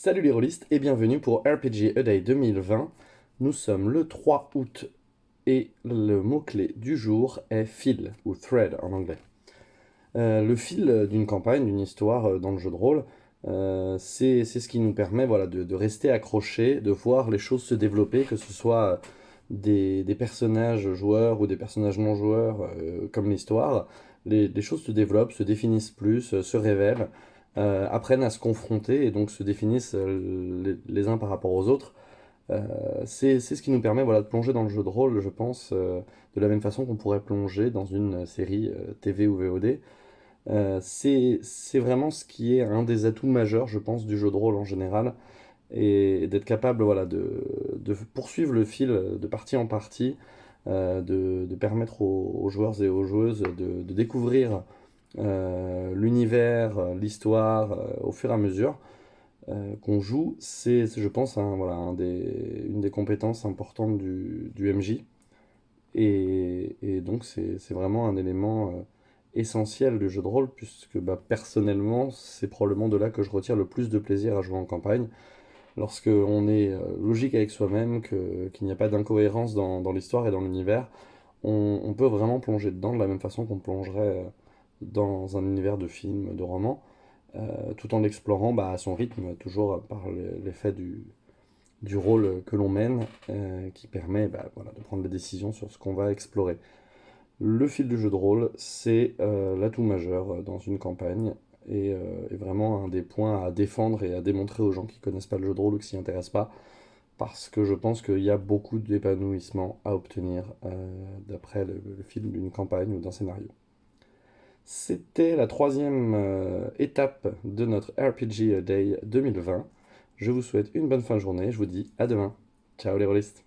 Salut les rôlistes et bienvenue pour RPG A Day 2020. Nous sommes le 3 août et le mot-clé du jour est fil ou thread en anglais. Euh, le fil d'une campagne, d'une histoire euh, dans le jeu de rôle, euh, c'est ce qui nous permet voilà, de, rester accroché, de voir les choses se développer, que ce soit des, personnages joueurs ou des personnages non joueurs comme l'histoire. Les, les, choses se développent, se définissent plus, se révèlent. Euh, apprennent à se confronter et donc se définissent euh, les, uns par rapport aux autres. Euh, c'est ce qui nous permet voilà, de plonger dans le jeu de rôle, je pense, de la même façon qu'on pourrait plonger dans une série TV ou VOD. c'est vraiment ce qui est un des atouts majeurs, je pense, du jeu de rôle en général, et, d'être capable voilà, de, de, poursuivre le fil de partie en partie, de, de, permettre aux, joueurs et aux joueuses de, découvrir l'univers, euh, l'histoire, euh, au fur et à mesure qu'on joue, c'est, je pense, voilà, une des compétences importantes du, du MJ. Et, donc, c'est vraiment un élément essentiel du jeu de rôle, puisque bah, personnellement, c'est probablement de là que je retire le plus de plaisir à jouer en campagne. Lorsque on est logique avec soi-même, qu'il n'y a pas d'incohérence dans, dans l'histoire et dans l'univers, on, peut vraiment plonger dedans de la même façon qu'on plongerait dans un univers de films, de romans, euh, tout en l'explorant bah, à son rythme, toujours par l'effet du, du rôle que l'on mène, euh, qui permet bah, voilà, de prendre des décisions sur ce qu'on va explorer. Le fil du jeu de rôle, c'est euh, l'atout majeur dans une campagne, et, est vraiment un des points à défendre et à démontrer aux gens qui connaissent pas le jeu de rôle ou qui s'y intéressent pas, parce que je pense qu'il y a beaucoup d'épanouissement à obtenir d'après le fil d'une campagne ou d'un scénario. C'était la troisième euh, étape de notre RPG Day 2020. Je vous souhaite une bonne fin de journée. Je vous dis à demain. Ciao les rôlistes